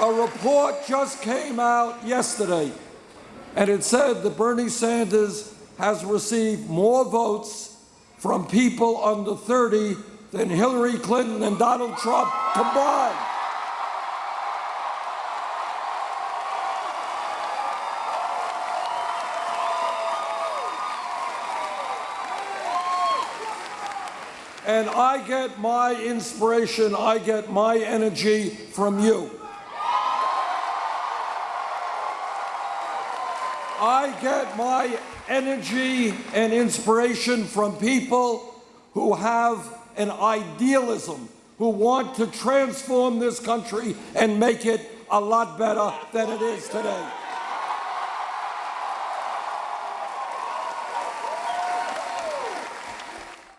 A report just came out yesterday, and it said that Bernie Sanders has received more votes from people under 30 than Hillary Clinton and Donald Trump combined. And I get my inspiration, I get my energy from you. I get my energy and inspiration from people who have an idealism, who want to transform this country and make it a lot better than it is today.